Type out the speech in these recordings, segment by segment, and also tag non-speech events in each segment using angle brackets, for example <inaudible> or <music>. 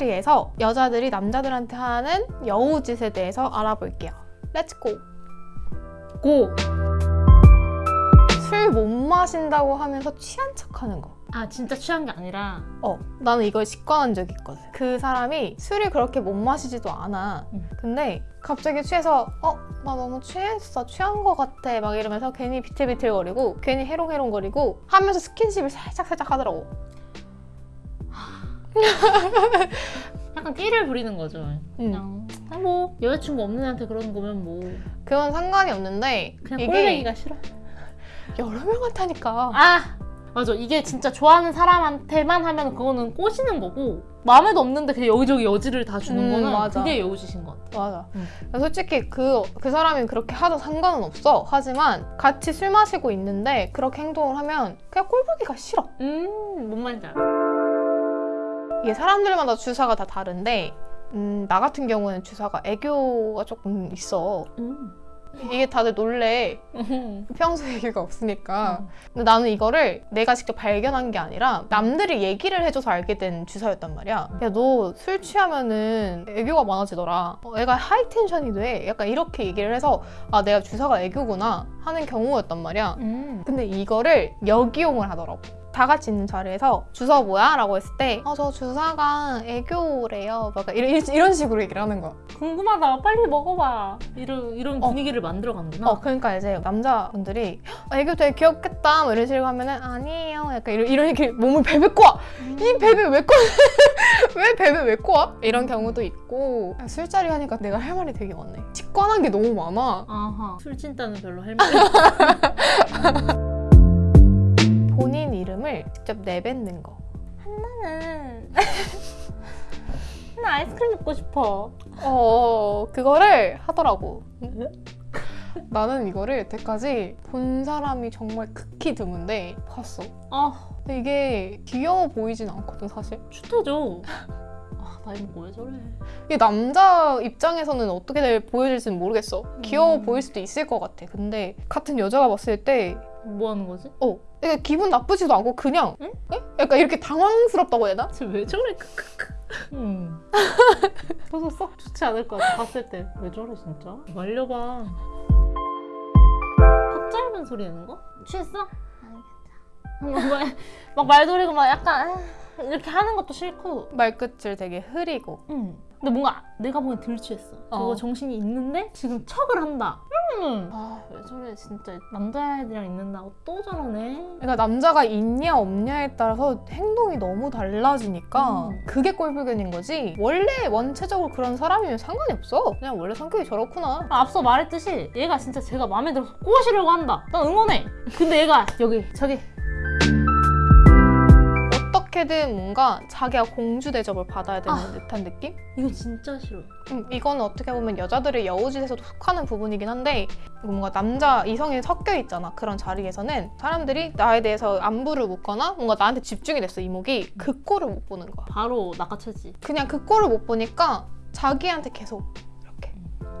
술자리에서 여자들이 남자들한테 하는 여우짓에 대해서 알아볼게요. Let's go! Go! 술 못 마신다고 하면서 취한 척하는 거. 아 진짜 취한 게 아니라 어, 나는 이걸 직관한 적이 있거든. 그 사람이 술을 그렇게 못 마시지도 않아. 음. 근데 갑자기 취해서 어, 나 너무 취했어. 취한 거 같아. 막 이러면서 괜히 비틀비틀거리고 괜히 해롱해롱거리고 하면서 스킨십을 살짝살짝 하더라고. <laughs> 약간 끼를 부리는 거죠 그냥 아, 뭐 여자친구 없는 애한테 그러는 거면 뭐 그건 상관이 없는데 그냥 이게 꼴보기가 싫어 여러 명한테니까. 아 맞아 이게 진짜 좋아하는 사람한테만 하면 그거는 꼬시는 거고 마음에도 없는데 그냥 여기저기 여지를 다 주는 음, 거는 맞아. 그게 여우짓인 것 같아 맞아. 음. 솔직히 그, 그 사람이 그렇게 하도 상관은 없어. 하지만 같이 술 마시고 있는데 그렇게 행동을 하면 그냥 꼴보기가 싫어. 음뭔 말인지 알아 이게 사람들마다 주사가 다 다른데 음, 나 같은 경우는 주사가 애교가 조금 있어. 음. 이게 다들 놀래. 평소 얘기가 없으니까. 근데 나는 이거를 내가 직접 발견한 게 아니라 남들이 얘기를 해줘서 알게 된 주사였단 말이야. 야, 너 술 취하면은 애교가 많아지더라. 어, 애가 하이텐션이 돼. 약간 이렇게 얘기를 해서 아, 내가 주사가 애교구나 하는 경우였단 말이야. 음. 근데 이거를 역이용을 하더라고. 다 같이 있는 자리에서 주사 뭐야? 라고 했을 때 어, 저 주사가 애교래요. 막 이런, 이런 식으로 얘기를 하는 거야. 궁금하다 빨리 먹어봐 이런 이런 어. 분위기를 만들어 가는구나 어, 그러니까 이제 남자분들이 "아, 애교 되게 귀엽겠다 뭐 이런 식으로 하면은 아니에요. 약간 이런, 이런 이렇게 몸을 베베 꼬아. 이 베베 왜 꼬아? <laughs> 왜 베베 왜 꼬아? 이런 경우도 있고 아, 술자리 하니까 내가 할 말이 되게 많네. 직관한 게 너무 많아. 아하 술 진따는 별로 할 말이 <laughs> 없어 이름을 직접 내뱉는 거. 나는 <laughs> 나 아이스크림 먹고 싶어 어, 그거를 하더라고. 나는 이거를 여태까지 본 사람이 정말 극히 드문데 봤어. 아 근데 이게 귀여워 보이진 않거든, 사실. 추태죠 아 나이 먹고 왜 저래 이게 남자 입장에서는 어떻게 보여질지는 모르겠어. 귀여워 음. 보일 수도 있을 것 같아. 근데 같은 여자가 봤을 때, 뭐 하는 거지? 어, 이게 기분 나쁘지도 않고 그냥, 응? 에? 약간 이렇게 당황스럽다고 해야 되나? 쟤왜 저래 <laughs> 음. 썩 좋지 않을 것 같아 봤을 때 왜 저래 진짜 말려봐 턱 짧은 소리 내는 거? 취했어? 아니 막, 막 말돌이고 막 약간 아, 이렇게 하는 것도 싫고 말끝을 되게 흐리고. 응. 근데 뭔가 내가 보기엔 덜 취했어 저거 어. 정신이 있는데 지금 척을 한다 음. 아, 아왜 저래 진짜 남자애들이랑 있는다고 또 저러네 그러니까 남자가 있냐 없냐에 따라서 행동이 너무 달라지니까 음. 그게 꼴불견인 거지 원래 원체적으로 그런 사람이면 상관이 없어 그냥 원래 성격이 저렇구나 아, 앞서 말했듯이 얘가 진짜 제가 마음에 들어서 꼬시려고 한다. 난 응원해. 근데 얘가 여기 저기 어떻게든 뭔가 자기가 공주 대접을 받아야 되는 아. 듯한 느낌? 이거 진짜 싫어. 음, 이거는 어떻게 보면 여자들의 여우짓에서도 속하는 부분이긴 한데 뭔가 남자 이성이 섞여 있잖아 그런 자리에서는 사람들이 나에 대해서 안부를 묻거나 뭔가 나한테 집중이 됐어 이목이 그 꼴을 못 보는 거야 바로 낚아채지. 그냥 그 꼴을 못 보니까 자기한테 계속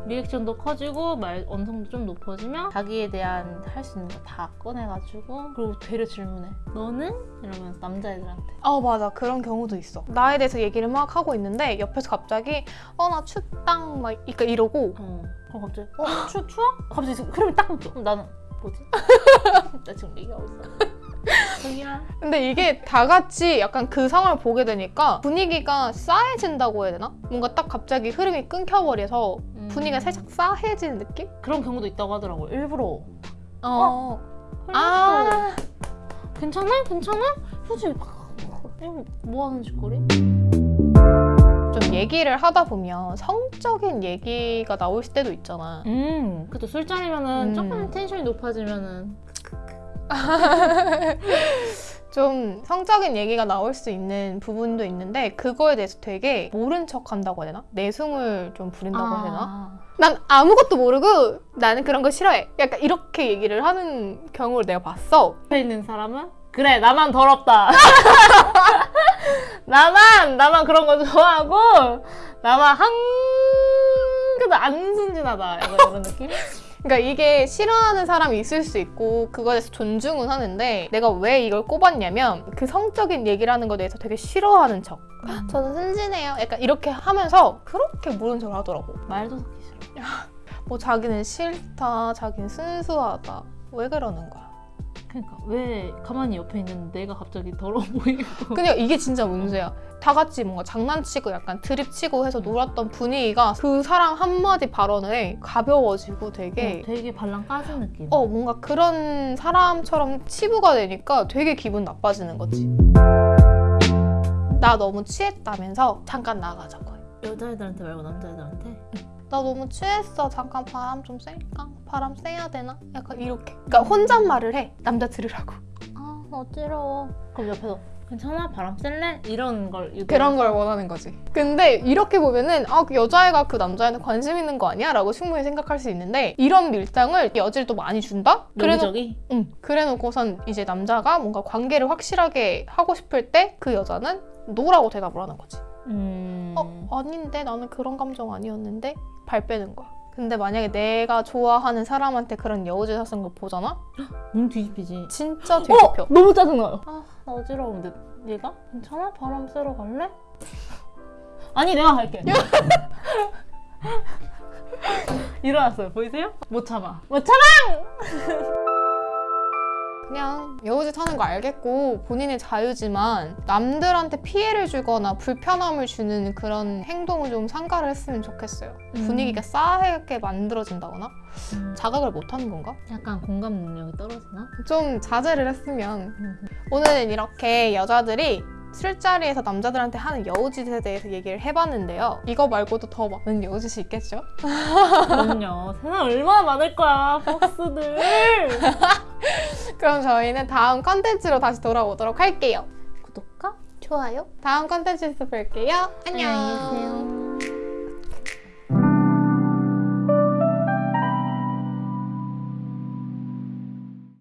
리액션도 커지고 말 언성도 좀 높아지면 자기에 대한 할 수 있는 거 다 꺼내가지고 그리고 되려 질문해. 너는? 이러면서 남자애들한테. 어 맞아 그런 경우도 있어 나에 대해서 얘기를 막 하고 있는데 옆에서 갑자기 어 나 춥당 막 그러니까 이러고 어. 그럼 갑자기 어? 추, 추워? 갑자기 지금 흐름이 딱. 그럼 나는 뭐지? <laughs> 나 지금 얘기하고 있어. 근데 이게 다 같이 약간 그 상황을 보게 되니까 분위기가 싸해진다고 해야 되나? 뭔가 딱 갑자기 흐름이 끊겨버려서 분위기가 음. 살짝 싸해지는 느낌? 그런 경우도 있다고 하더라고. 일부러. 어. 아. 아. 괜찮아? 괜찮아? 휴지 뭐 하는 짓거리? 좀 얘기를 하다 보면 성적인 얘기가 나올 때도 있잖아. 음, 그또 술자리면은 음. 조금 텐션이 높아지면은 <laughs> 좀 성적인 얘기가 나올 수 있는 부분도 있는데 그거에 대해서 되게 모른 척 한다고 해야 되나? 내숭을 좀 부린다고 해야 되나? 아. 난 아무것도 모르고 나는 그런 거 싫어해. 약간 이렇게 얘기를 하는 경우를 내가 봤어. 옆에 있는 사람은 그래 나만 더럽다. <laughs> 나만 나만 그런 거 좋아하고 나만 한 그도 안 순진하다 이런 느낌? 그러니까 이게 싫어하는 사람이 있을 수 있고 그거에 대해서 존중은 하는데 내가 왜 이걸 꼽았냐면 그 성적인 얘기를 하는 거에 대해서 되게 싫어하는 척. 저는 순진해요. 약간 이렇게 하면서 그렇게 모른 척을 하더라고. 말도 듣기 싫어. <laughs> 뭐 자기는 싫다, 자기는 순수하다. 왜 그러는 거야? 그러니까 왜 가만히 옆에 있는 내가 갑자기 더러워 <laughs> 보이고. 그냥 이게 진짜 문제야. 다 같이 뭔가 장난치고 약간 드립치고 해서 놀았던 분위기가 그 사람 한마디 발언에 가벼워지고 되게 어, 되게 발랑 까진 느낌. 어 뭔가 그런 사람처럼 치부가 되니까 되게 기분 나빠지는 거지. 나 너무 취했다면서 잠깐 나가자고 해. 여자애들한테 말고 남자애들한테. 나 너무 취했어. 잠깐 바람 좀 쐴까? 바람 쐬야 되나? 약간 이렇게. 그러니까 혼잣말을 해. 남자 들으라고. 아 어지러워. 그럼 옆에서 괜찮아 바람 쐴래? 이런 걸 유도해서. 그런 걸 원하는 거지. 근데 이렇게 보면은 아, 그 여자애가 그 남자애한테 관심 있는 거 아니야? 라고 충분히 생각할 수 있는데 이런 밀당을 여지를 또 많이 준다? 그래놓, 여기저기. 응. 그래놓고선 이제 남자가 뭔가 관계를 확실하게 하고 싶을 때 그 여자는 no라고 대답을 하는 거지. 음. 어, 아닌데 나는 그런 감정 아니었는데 발 빼는 거야. 근데 만약에 내가 좋아하는 사람한테 그런 여우짓 하는 거 보잖아? <gasps> 몸 뒤집히지. 진짜 어 뒤집혀. 너무 짜증나요. 아 나 어지러운데 얘가 괜찮아 바람 쐬러 갈래? <laughs> 아니 내가 갈게. <laughs> <laughs> 일어났어요 보이세요? 못 참아. 못 참아. 그냥 여우짓 하는 거 알겠고 본인의 자유지만 남들한테 피해를 주거나 불편함을 주는 그런 행동을 좀 상가를 했으면 좋겠어요. 음. 분위기가 싸하게 만들어진다거나 음, 자각을 못 하는 건가? 약간 공감 능력이 떨어지나? 좀 자제를 했으면 음. 오늘은 이렇게 여자들이 술자리에서 남자들한테 하는 여우짓에 대해서 얘기를 해봤는데요. 이거 말고도 더 많은 여우짓이 있겠죠? 그럼요. 세상 얼마나 많을 거야 폭스들. <laughs> 그럼 저희는 다음 컨텐츠로 다시 돌아오도록 할게요. 구독과 좋아요. 다음 컨텐츠에서 뵐게요. 안녕. 안녕히 계세요.